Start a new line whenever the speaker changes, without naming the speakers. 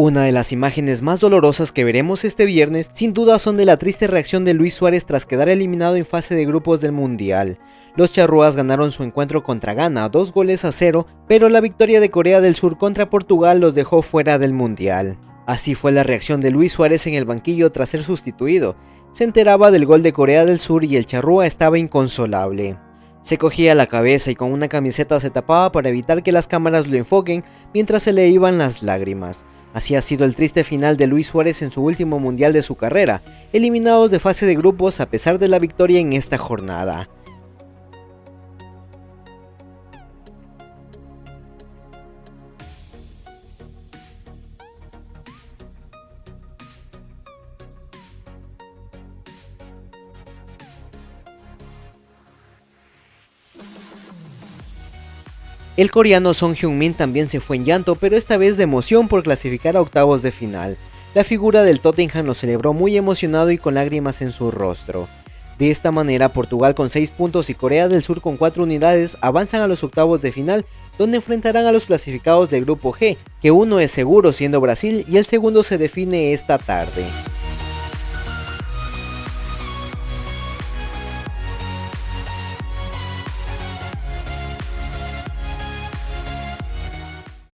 Una de las imágenes más dolorosas que veremos este viernes sin duda son de la triste reacción de Luis Suárez tras quedar eliminado en fase de grupos del Mundial. Los charrúas ganaron su encuentro contra Ghana, dos goles a cero, pero la victoria de Corea del Sur contra Portugal los dejó fuera del Mundial. Así fue la reacción de Luis Suárez en el banquillo tras ser sustituido. Se enteraba del gol de Corea del Sur y el charrúa estaba inconsolable. Se cogía la cabeza y con una camiseta se tapaba para evitar que las cámaras lo enfoquen mientras se le iban las lágrimas. Así ha sido el triste final de Luis Suárez en su último mundial de su carrera, eliminados de fase de grupos a pesar de la victoria en esta jornada. El coreano Song Hyun-min también se fue en llanto, pero esta vez de emoción por clasificar a octavos de final. La figura del Tottenham lo celebró muy emocionado y con lágrimas en su rostro. De esta manera, Portugal con 6 puntos y Corea del Sur con 4 unidades avanzan a los octavos de final, donde enfrentarán a los clasificados del grupo G, que uno es seguro siendo Brasil y el segundo se define esta tarde.